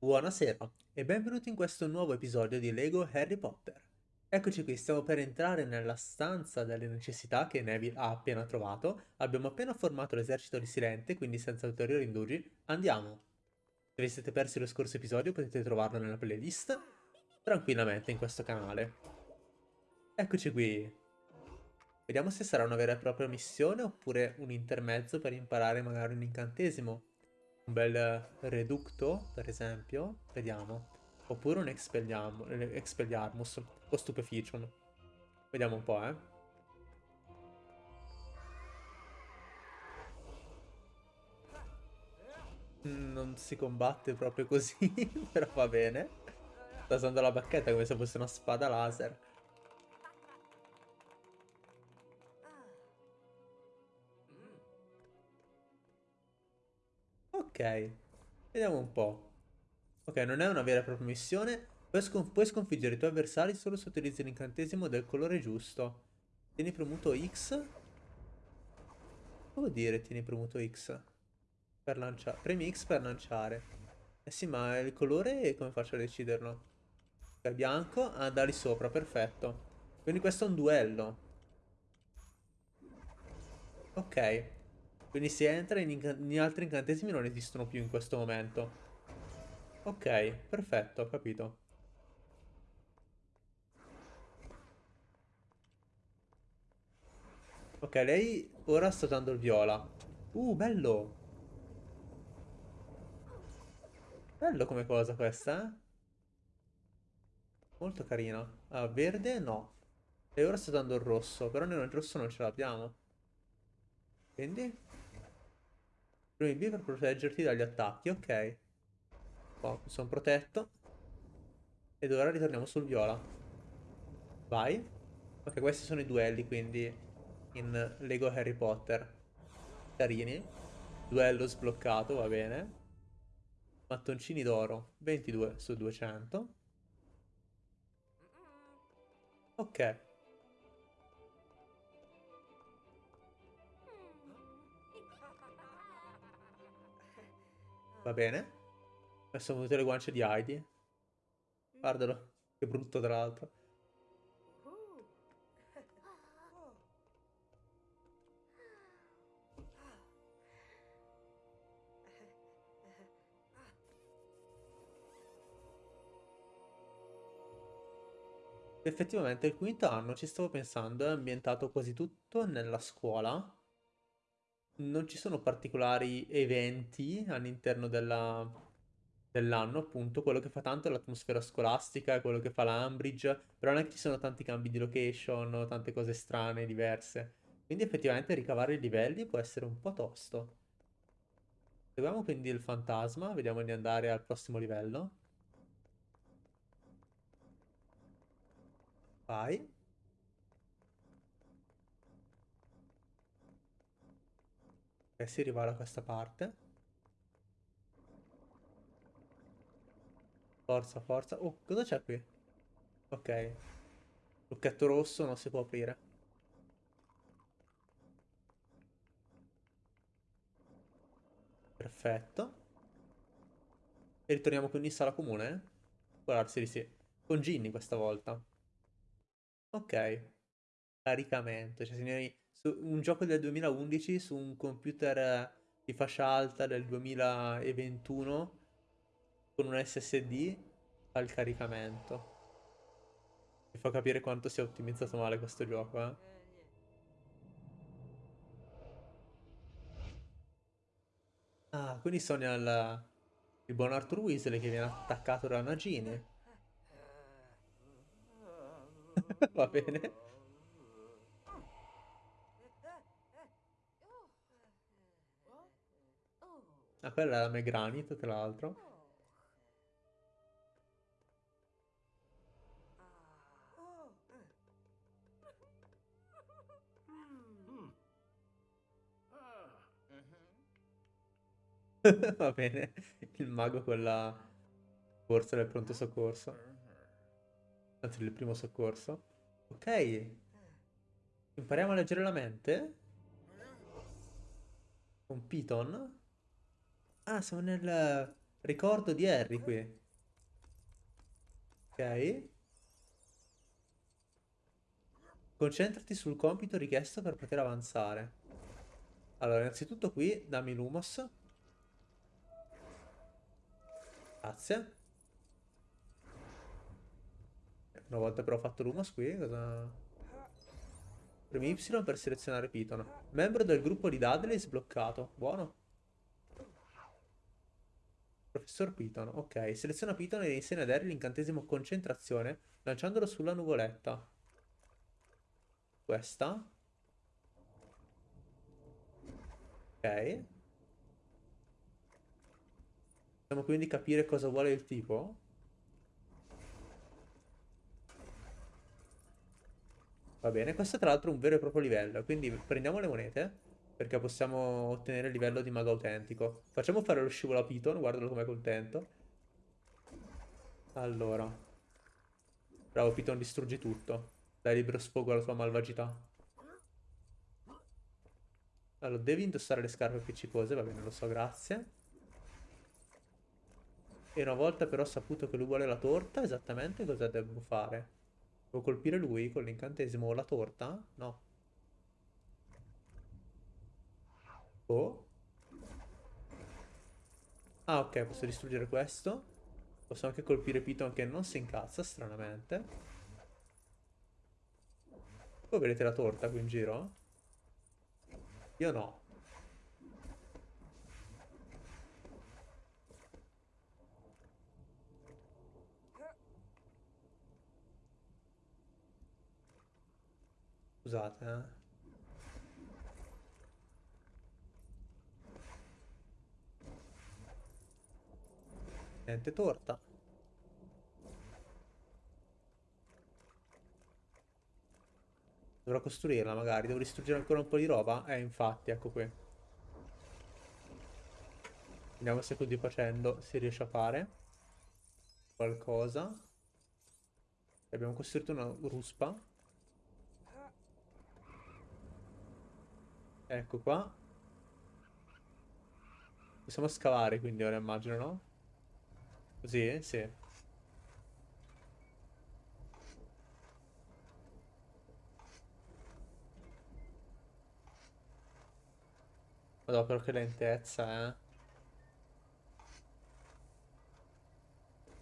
Buonasera e benvenuti in questo nuovo episodio di Lego Harry Potter. Eccoci qui, stiamo per entrare nella stanza delle necessità che Neville ha appena trovato. Abbiamo appena formato l'esercito di Silente, quindi senza ulteriori indugi, andiamo. Se vi siete persi lo scorso episodio potete trovarlo nella playlist tranquillamente in questo canale. Eccoci qui. Vediamo se sarà una vera e propria missione oppure un intermezzo per imparare magari un incantesimo un bel reducto, per esempio. Vediamo. Oppure un expelliarmus o stupeficium. Vediamo un po', eh. Non si combatte proprio così, però va bene. Sta usando la bacchetta come se fosse una spada laser. Ok, vediamo un po'. Ok, non è una vera e propria missione. Puoi, scon puoi sconfiggere i tuoi avversari solo se utilizzi l'incantesimo del colore giusto. Tieni premuto X. Cosa vuol dire tieni premuto X? Per lanciare. Premi X per lanciare. Eh sì, ma il colore come faccio a deciderlo? Ok, bianco. Ah, da lì sopra, perfetto. Quindi questo è un duello. Ok. Quindi si entra in, in altri incantesimi non esistono più in questo momento. Ok, perfetto, ho capito. Ok, lei ora sta dando il viola. Uh, bello! Bello come cosa questa, eh? Molto carina. Ah, verde no. E ora sta dando il rosso, però noi il rosso non ce l'abbiamo. Quindi? Premi B per proteggerti dagli attacchi, ok. Oh, sono protetto. Ed ora ritorniamo sul viola. Vai. Ok, questi sono i duelli, quindi in Lego Harry Potter. Carini. Duello sbloccato, va bene. Mattoncini d'oro, 22 su 200. Ok. Va bene. Adesso venute le guance di Heidi. Guardalo. Che brutto tra l'altro. Effettivamente il quinto anno, ci stavo pensando, è ambientato quasi tutto nella scuola non ci sono particolari eventi all'interno dell'anno, appunto. Quello che fa tanto è l'atmosfera scolastica, è quello che fa l'Ambridge, però non è che ci sono tanti cambi di location, tante cose strane, diverse. Quindi effettivamente ricavare i livelli può essere un po' tosto. Seguiamo quindi il fantasma, vediamo di andare al prossimo livello. Vai. E si arriva da questa parte. Forza, forza. Oh, cosa c'è qui? Ok. Lucchetto rosso non si può aprire. Perfetto. E ritorniamo quindi in sala comune? Può darsi di sì. Con Ginny questa volta. Ok. Caricamento. Cioè, signori, un gioco del 2011 su un computer di fascia alta del 2021 con un SSD al caricamento. Mi fa capire quanto sia ottimizzato male questo gioco, eh. Ah, quindi Sonia il, il buon Arthur Weasley che viene attaccato da Nagini. Va bene. Ah, quella è la Megranit, tra l'altro. Va bene, il mago con la borsa del pronto soccorso. Anzi, del primo soccorso. Ok. Impariamo a leggere la mente? Con Piton? Ah, siamo nel Ricordo di Harry qui. Ok. Concentrati sul compito richiesto per poter avanzare. Allora, innanzitutto qui, dammi l'humos. Grazie. Una volta però fatto l'humos qui, cosa... Premi Y per selezionare Piton. Membro del gruppo di Dudley sbloccato. Buono. Professor Piton. Ok, seleziona Piton e insegna ad Harry l'incantesimo concentrazione lanciandolo sulla nuvoletta. Questa. Ok. Possiamo quindi capire cosa vuole il tipo? Va bene, questo tra l'altro è un vero e proprio livello, quindi prendiamo le monete, perché possiamo ottenere il livello di mago autentico. Facciamo fare lo scivolo a Piton, guardalo com'è contento. Allora. Bravo Piton, distruggi tutto. Dai libero sfogo alla tua malvagità. Allora, devi indossare le scarpe appiccicose, va bene, lo so, grazie. E una volta però saputo che lui vuole la torta, esattamente cosa devo fare? Devo colpire lui con l'incantesimo o la torta? No. Oh. Ah, ok, posso distruggere questo. Posso anche colpire Piton che non si incazza, stranamente. Voi vedete la torta qui in giro? Io no. Scusate, eh. Niente torta. Dovrò costruirla magari. Devo distruggere ancora un po' di roba? Eh, infatti, ecco qui. Vediamo se così facendo si riesce a fare qualcosa. Abbiamo costruito una ruspa. Ecco qua. Possiamo scavare quindi ora immagino, no? Così? Sì. Madonna, però che lentezza, eh.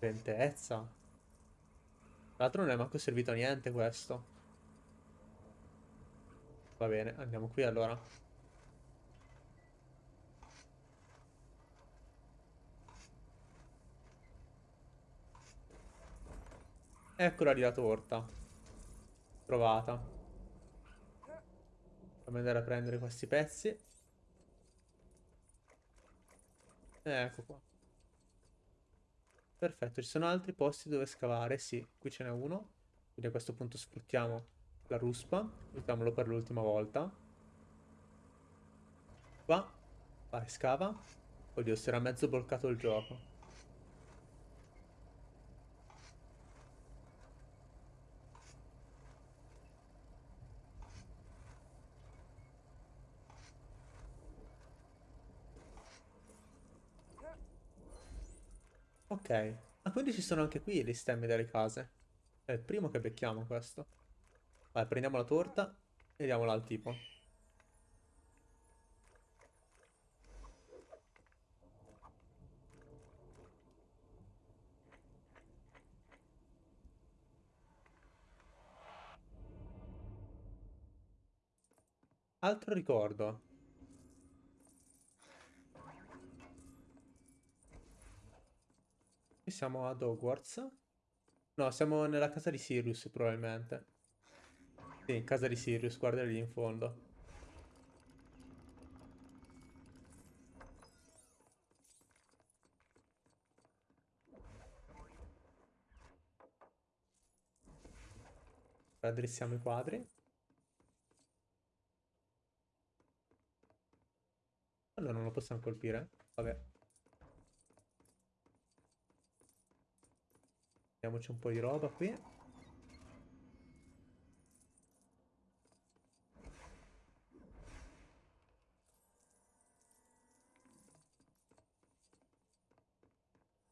Lentezza. Tra l'altro non è manco servito a niente questo. Va bene, andiamo qui allora. Eccola lì la torta. Trovata. Fammi andare a prendere questi pezzi. Ecco qua. Perfetto, ci sono altri posti dove scavare? Sì, qui ce n'è uno. Quindi a questo punto sfruttiamo la ruspa. Mettiamolo per l'ultima volta. Qua. Vai, scava. Oddio, si era mezzo bloccato il gioco. Ok. Ah, quindi ci sono anche qui gli stemmi delle case. È il primo che becchiamo questo. Vai, prendiamo la torta e diamola al tipo. Altro ricordo. Qui siamo ad Hogwarts. No, siamo nella casa di Sirius probabilmente. Sì, in casa di Sirius, guarda lì in fondo. Raddrissiamo i quadri. Allora non lo possiamo colpire? Vabbè. Mettiamoci un po' di roba qui.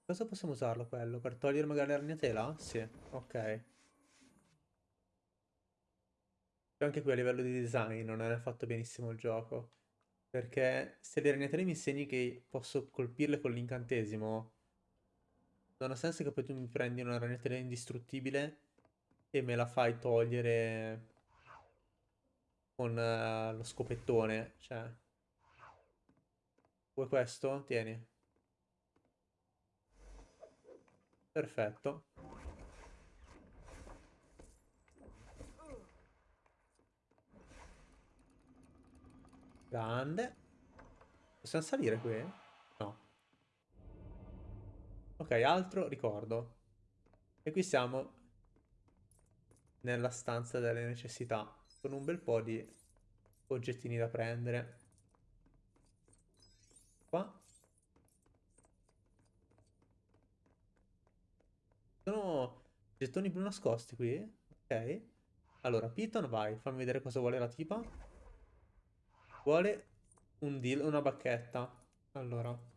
cosa possiamo usarlo quello? Per togliere magari la ragnatela? Sì, ok. Anche qui a livello di design non è fatto benissimo il gioco. Perché se le ragnatele mi insegni che posso colpirle con l'incantesimo, non ha senso che poi tu mi prendi una ragnatela indistruttibile e me la fai togliere con uh, lo scopettone. Cioè, vuoi questo? Tieni. Perfetto. Grande. Possiamo salire qui? Ok, altro ricordo. E qui siamo nella stanza delle necessità, con un bel po' di oggettini da prendere. Qua. Sono gettoni blu nascosti qui? Ok. Allora, Piton, vai, fammi vedere cosa vuole la tipa. Vuole un deal, una bacchetta. Allora.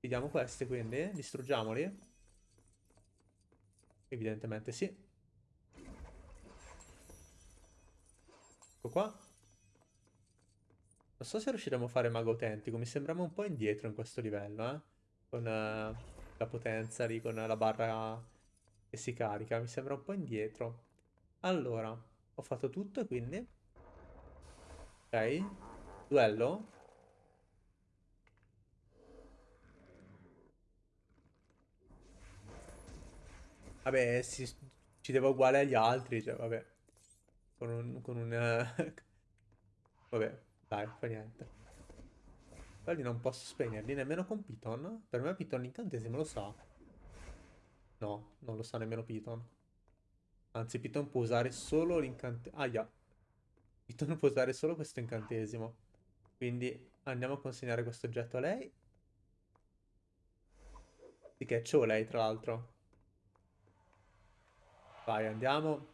Vediamo questi, quindi. Distruggiamoli. Evidentemente sì. Ecco qua. Non so se riusciremo a fare mago autentico. Mi sembriamo un po' indietro in questo livello, eh. Con... Uh la potenza lì con la barra che si carica. Mi sembra un po' indietro. Allora, ho fatto tutto quindi... Ok. Duello. Vabbè, si, ci devo uguale agli altri, cioè, vabbè. Con un... Con un vabbè, dai, fa niente. Quelli non posso spegnerli nemmeno con Piton. Per me Piton l'incantesimo lo sa. No, non lo sa nemmeno Piton. Anzi, Piton può usare solo l'incantesimo. Ah, yeah. Piton può usare solo questo incantesimo. Quindi andiamo a consegnare questo oggetto a lei. Sì che c'ho lei, tra l'altro. Vai, andiamo.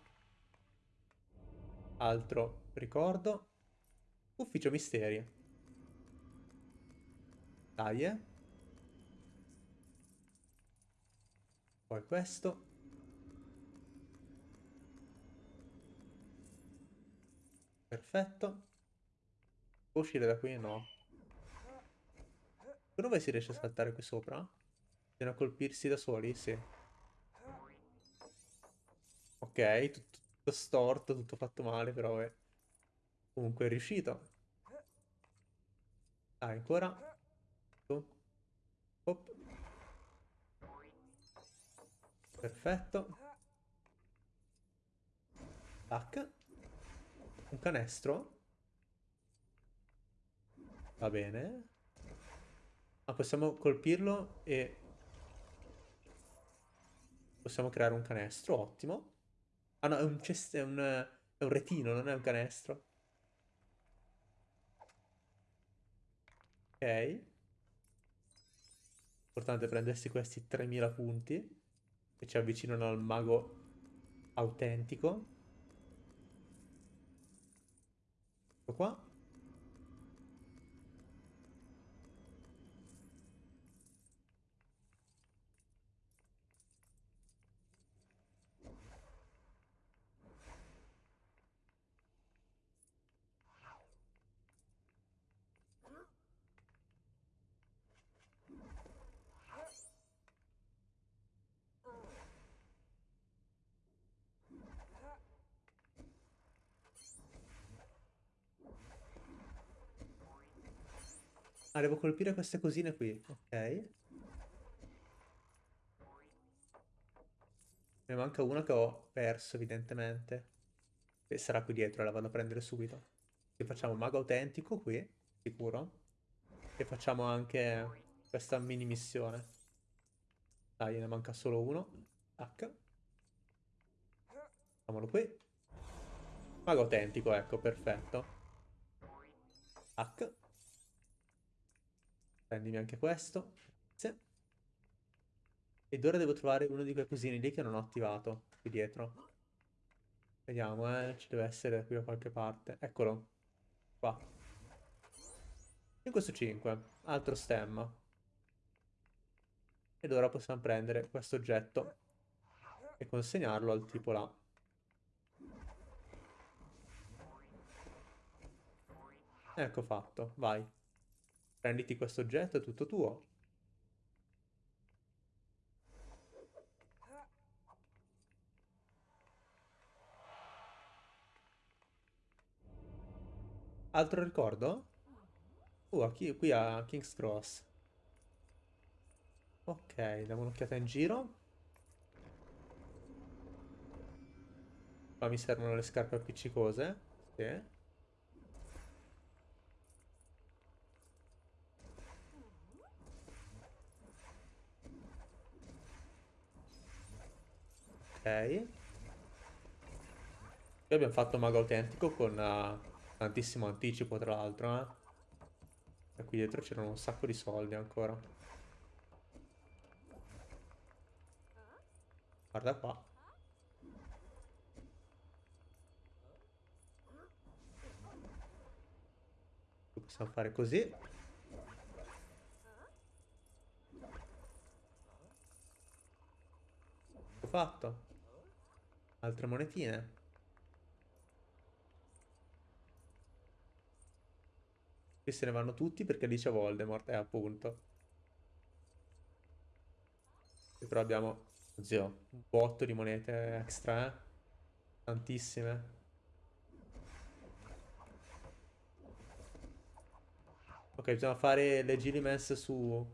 Altro ricordo. Ufficio misteri. Dai, eh. Poi questo. Perfetto. Può uscire da qui? No. Dove si riesce a saltare qui sopra? Bisogna colpirsi da soli? Sì. Ok, tutto, tutto storto, tutto fatto male, però è... Comunque è riuscito. Dai, ancora. Hop. Perfetto. Tac. Un canestro. Va bene. Ma possiamo colpirlo e... Possiamo creare un canestro, ottimo. Ah no, è un, è un, è un retino, non è un canestro. Ok. Importante prendersi questi 3000 punti che ci avvicinano al mago autentico. Ecco qua. Ah, devo colpire queste cosine qui. Ok. Ne manca una che ho perso, evidentemente. E sarà qui dietro, la vado a prendere subito. E facciamo mago autentico qui, sicuro. E facciamo anche questa mini missione. Dai, ne manca solo uno. Tac. Facciamolo qui. Mago autentico, ecco, perfetto. Tac. Prendimi anche questo. Grazie. Ed ora devo trovare uno di quei cosini lì che non ho attivato. Qui dietro. Vediamo, eh. Ci deve essere qui da qualche parte. Eccolo. Qua. 5 su 5. Altro stemma. Ed ora possiamo prendere questo oggetto e consegnarlo al tipo là. Ecco fatto, vai. Prenditi questo oggetto, è tutto tuo. Altro ricordo? Uh, qui, qui a King's Cross. Ok, diamo un'occhiata in giro. Qua mi servono le scarpe appiccicose. Sì. Qui abbiamo fatto mago autentico con uh, tantissimo anticipo, tra l'altro, eh. E qui dietro c'erano un sacco di soldi ancora. Guarda qua. Possiamo fare così. Ho fatto. Altre monetine. Qui se ne vanno tutti perché lì c'è Voldemort, eh, appunto. E però abbiamo, zio, un botto di monete extra, eh? Tantissime. Ok, bisogna fare le Gillimens su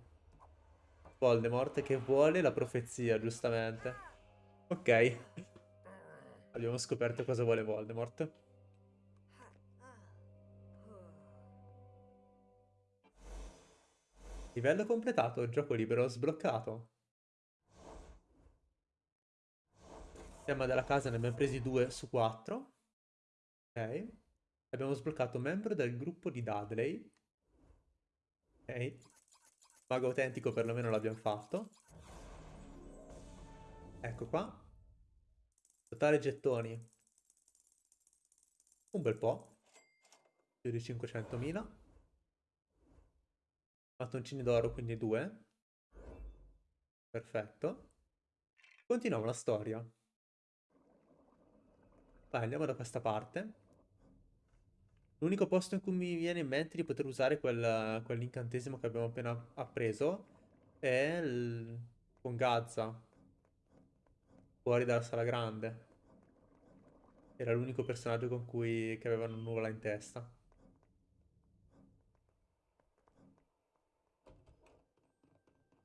Voldemort che vuole la profezia, giustamente. Ok. Abbiamo scoperto cosa vuole Voldemort. Livello completato, gioco libero sbloccato. Tema della casa ne abbiamo presi due su quattro. Ok. Abbiamo sbloccato membro del gruppo di Dudley. Ok. Mago autentico perlomeno l'abbiamo fatto. Ecco qua. Totale gettoni. Un bel po'. Più di 500.000. Mattoncini d'oro, quindi due. Perfetto. Continuiamo la storia. Vai, andiamo da questa parte. L'unico posto in cui mi viene in mente di poter usare quel, quell'incantesimo che abbiamo appena appreso è il... con Gazza. Fuori dalla sala grande. Era l'unico personaggio con cui che avevano nuvola in testa.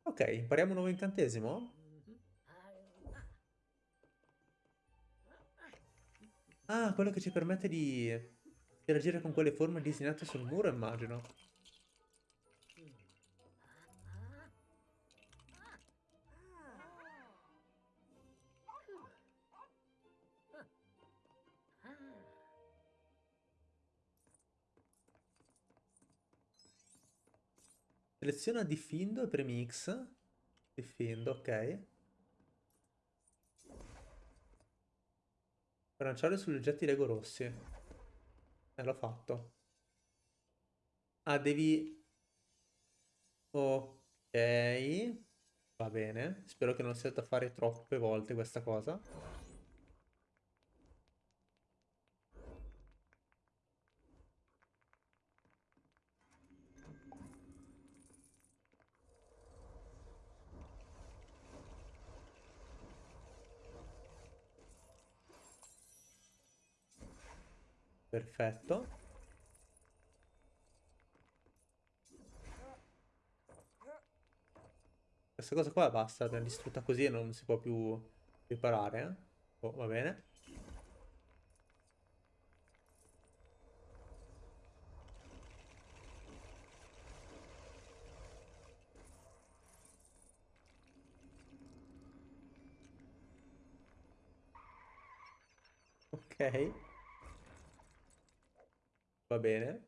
Ok, impariamo un nuovo incantesimo? Ah, quello che ci permette di interagire con quelle forme disegnate sul muro, immagino. Seleziona Diffindo e premi X. Diffindo, ok. Per lanciare sugli oggetti Lego rossi. Eh, l'ho fatto. Ah, devi... Ok. Va bene. Spero che non sia da fare troppe volte questa cosa. Perfetto. Questa cosa qua basta, l'abbiamo distrutta così e non si può più riparare. Eh? Oh, va bene. Ok. Va bene.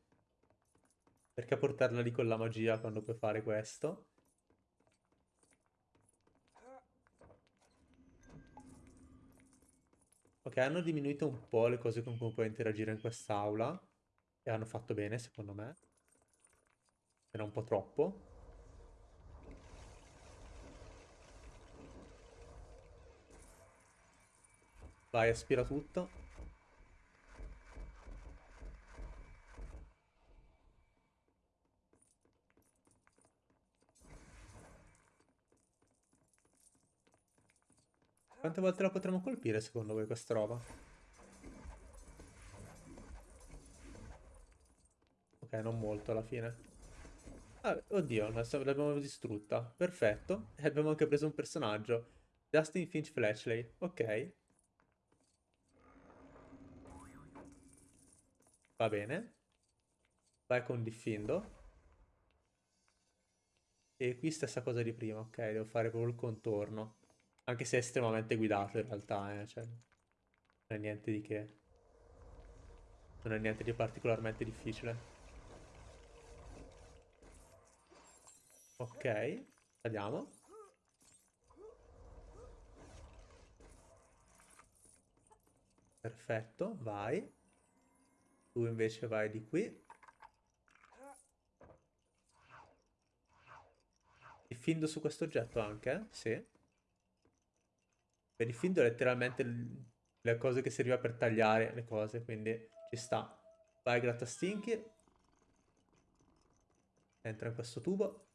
Perché portarla lì con la magia quando puoi fare questo? Ok, hanno diminuito un po' le cose con cui puoi interagire in quest'aula. E hanno fatto bene, secondo me. Era un po' troppo. Vai, aspira tutto. Quante volte la potremo colpire secondo voi questa roba? Ok, non molto alla fine. Ah, oddio, l'abbiamo distrutta. Perfetto. E abbiamo anche preso un personaggio. Justin Finch Fletchley. Ok. Va bene. Vai con Diffindo. E qui stessa cosa di prima. Ok, devo fare proprio il contorno. Anche se è estremamente guidato in realtà, eh. Cioè, non è niente di che. Non è niente di particolarmente difficile. Ok, tagliamo. Perfetto, vai. Tu invece vai di qui. Diffindo su questo oggetto anche? Sì. Per diffindo letteralmente le cose che serviva per tagliare le cose, quindi ci sta. Vai grattastinchi. Entra in questo tubo.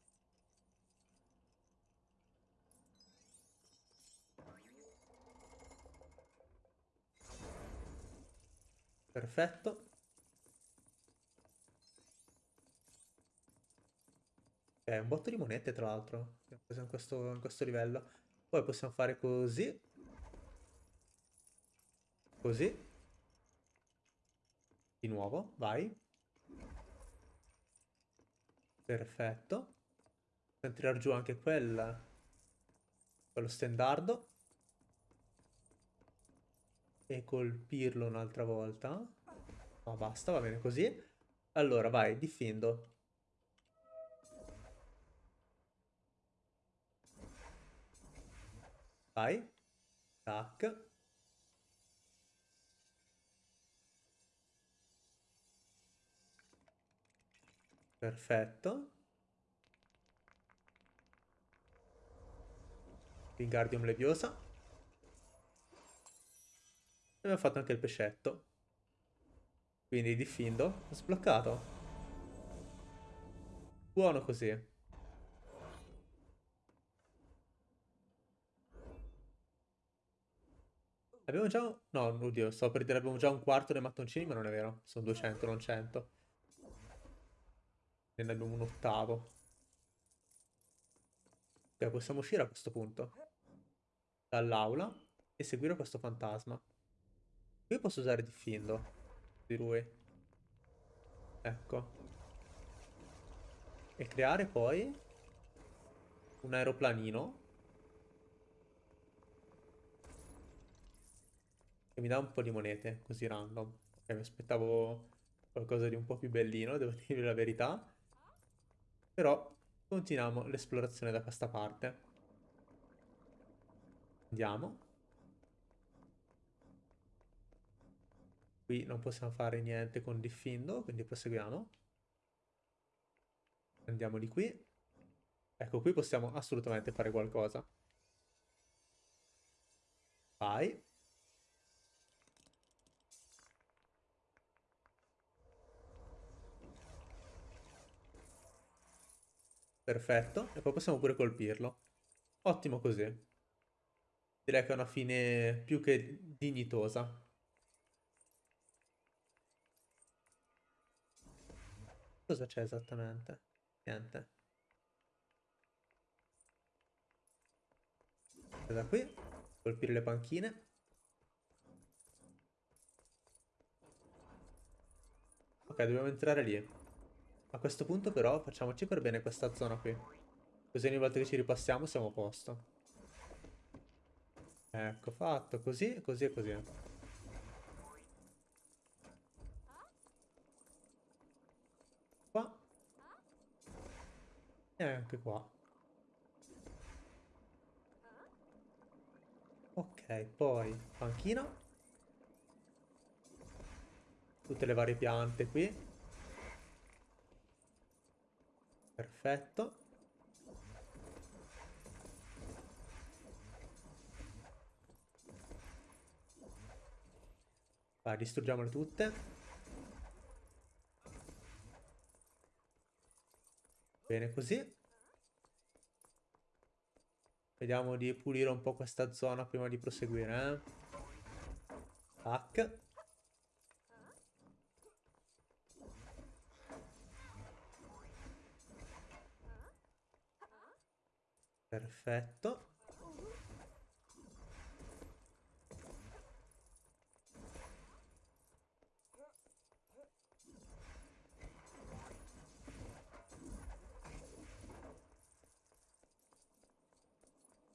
Perfetto. È un botto di monete, tra l'altro, in questo, in questo livello. Poi possiamo fare così. Così. Di nuovo, vai. Perfetto. Possiamo tirare giù anche quella. Quello stendardo e colpirlo un'altra volta. Ma basta, va bene così. Allora, vai, difendo. Vai. Tac. Perfetto. Wingardium Leviosa abbiamo fatto anche il pescetto. Quindi diffindo. Ho sbloccato. Buono così. Abbiamo già... No, oddio, sto per dire abbiamo già un quarto dei mattoncini, ma non è vero. Sono 200, non 100. Ne abbiamo un ottavo. Ok, possiamo uscire a questo punto. Dall'aula e seguire questo fantasma. Qui posso usare Diffindo di lui. Ecco. E creare poi un aeroplanino. Che mi dà un po' di monete, così random. Ok, mi aspettavo qualcosa di un po' più bellino, devo dire la verità. Però continuiamo l'esplorazione da questa parte. Andiamo. Qui non possiamo fare niente con Diffindo, quindi proseguiamo. Andiamo di qui. Ecco, qui possiamo assolutamente fare qualcosa. Vai. Perfetto. E poi possiamo pure colpirlo. Ottimo così. Direi che è una fine più che dignitosa. Cosa c'è esattamente? Niente. Da qui, colpire le panchine. Ok, dobbiamo entrare lì. A questo punto però facciamoci per bene questa zona qui. Così ogni volta che ci ripassiamo siamo a posto. Ecco, fatto. Così, così e così. E anche qua. Ok, poi panchina. Tutte le varie piante qui. Perfetto. Vai, distruggiamole tutte. Bene così. Vediamo di pulire un po' questa zona prima di proseguire, eh. Tac. Perfetto.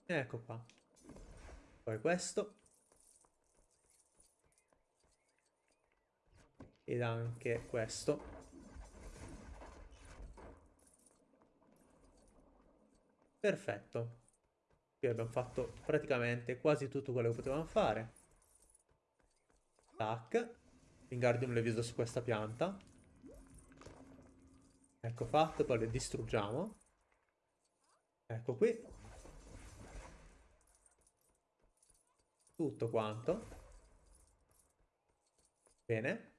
Ecco qua. Poi questo. Ed anche questo. Perfetto. Qui abbiamo fatto praticamente quasi tutto quello che potevamo fare. Tac. Wingardium Leviosa su questa pianta. Ecco fatto, poi le distruggiamo. Ecco qui. tutto quanto. Bene.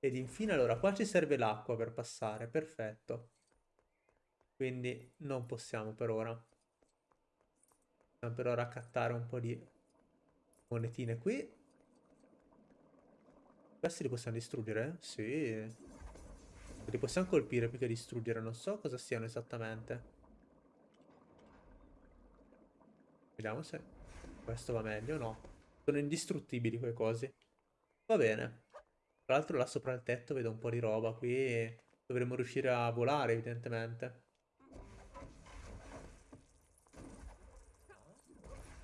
Ed infine allora qua ci serve l'acqua per passare, perfetto. Quindi non possiamo per ora. Possiamo per ora accattare un po' di monetine qui. Questi li possiamo distruggere? Sì. Li possiamo colpire più che distruggere, non so cosa siano esattamente. Vediamo se... Questo va meglio, no? Sono indistruttibili quei cosi. Va bene. Tra l'altro là sopra il tetto vedo un po' di roba. Qui dovremmo riuscire a volare, evidentemente.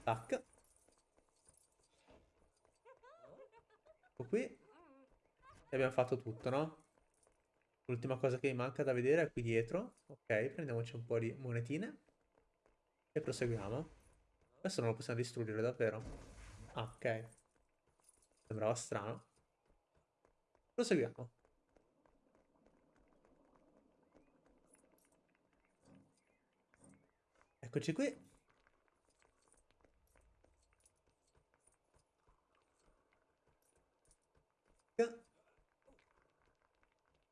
Tac. Ecco qui. E abbiamo fatto tutto, no? L'ultima cosa che mi manca da vedere è qui dietro. Ok, prendiamoci un po' di monetine. E proseguiamo. Questo non lo possiamo distruggere davvero. Ah, ok. Sembrava strano. Proseguiamo. Eccoci qui.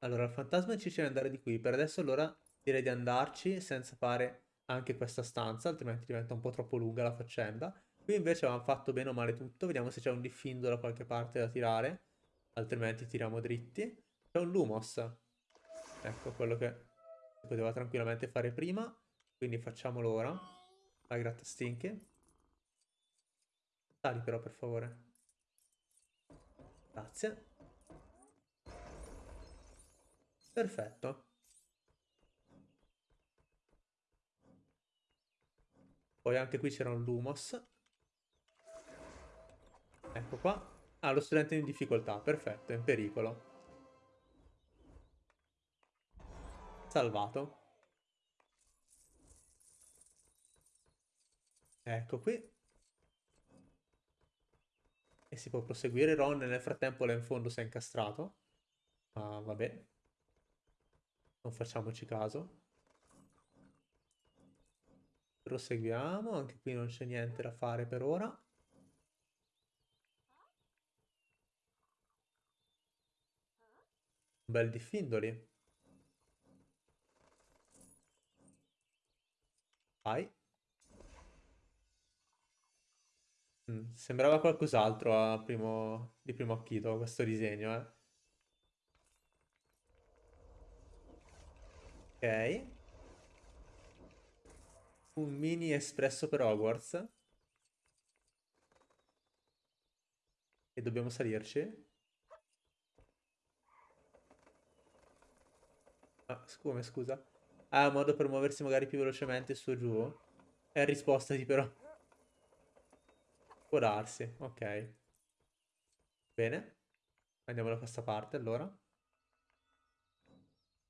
Allora, il fantasma ci dice di andare di qui. Per adesso allora direi di andarci senza fare anche questa stanza, altrimenti diventa un po' troppo lunga la faccenda. Qui invece avevamo fatto bene o male tutto, vediamo se c'è un diffindo da qualche parte da tirare, altrimenti tiriamo dritti. C'è un Lumos, ecco quello che si poteva tranquillamente fare prima, quindi facciamolo ora. Vai grattastinche. Sali però per favore. Grazie. Perfetto. Poi anche qui c'era un Lumos. Ecco qua. Ah, lo studente in difficoltà. Perfetto, in pericolo. Salvato. Ecco qui. E si può proseguire. Ron nel frattempo là in fondo si è incastrato. Ma vabbè. Non facciamoci caso. Proseguiamo, anche qui non c'è niente da fare per ora. Un bel diffindoli. Vai. Mm, sembrava qualcos'altro di primo occhito questo disegno, eh. Ok un mini espresso per Hogwarts. E dobbiamo salirci. Ah, come scusa? Ah, modo per muoversi magari più velocemente su e giù? È risposta di però. Può darsi, ok. Bene. Andiamo da questa parte allora.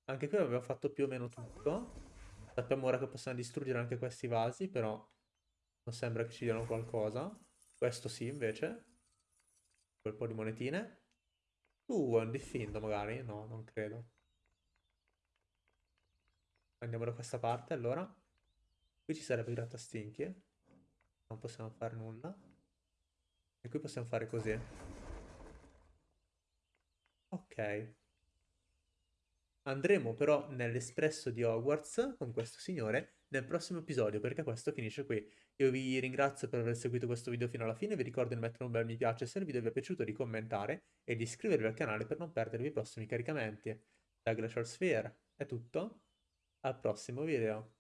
Anche qui abbiamo fatto più o meno tutto. Sappiamo ora che possiamo distruggere anche questi vasi, però non sembra che ci diano qualcosa. Questo sì, invece. Quel po' di monetine. Uh, un diffindo magari? No, non credo. Andiamo da questa parte, allora. Qui ci sarebbe il grattastinchi. Non possiamo fare nulla. E qui possiamo fare così. Ok. Andremo però nell'espresso di Hogwarts con questo signore nel prossimo episodio, perché questo finisce qui. Io vi ringrazio per aver seguito questo video fino alla fine, vi ricordo di mettere un bel mi piace se il video vi è piaciuto, di commentare e di iscrivervi al canale per non perdervi i prossimi caricamenti. Da Glacial Sphere è tutto, al prossimo video.